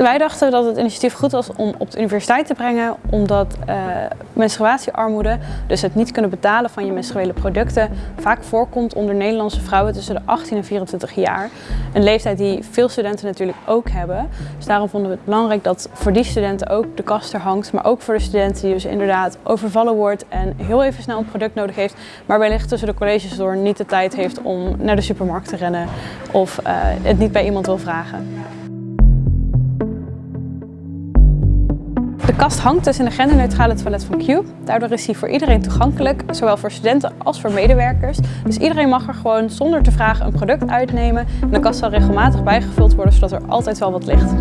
Wij dachten dat het initiatief goed was om op de universiteit te brengen, omdat uh, menstruatiearmoede, dus het niet kunnen betalen van je menstruele producten, vaak voorkomt onder Nederlandse vrouwen tussen de 18 en 24 jaar. Een leeftijd die veel studenten natuurlijk ook hebben. Dus daarom vonden we het belangrijk dat voor die studenten ook de kast er hangt, maar ook voor de studenten die dus inderdaad overvallen wordt en heel even snel een product nodig heeft, maar wellicht tussen de colleges door niet de tijd heeft om naar de supermarkt te rennen of uh, het niet bij iemand wil vragen. Kast hangt dus in de genderneutrale toilet van Q. Daardoor is hij voor iedereen toegankelijk, zowel voor studenten als voor medewerkers. Dus iedereen mag er gewoon zonder te vragen een product uitnemen. En de kast zal regelmatig bijgevuld worden, zodat er altijd wel wat ligt.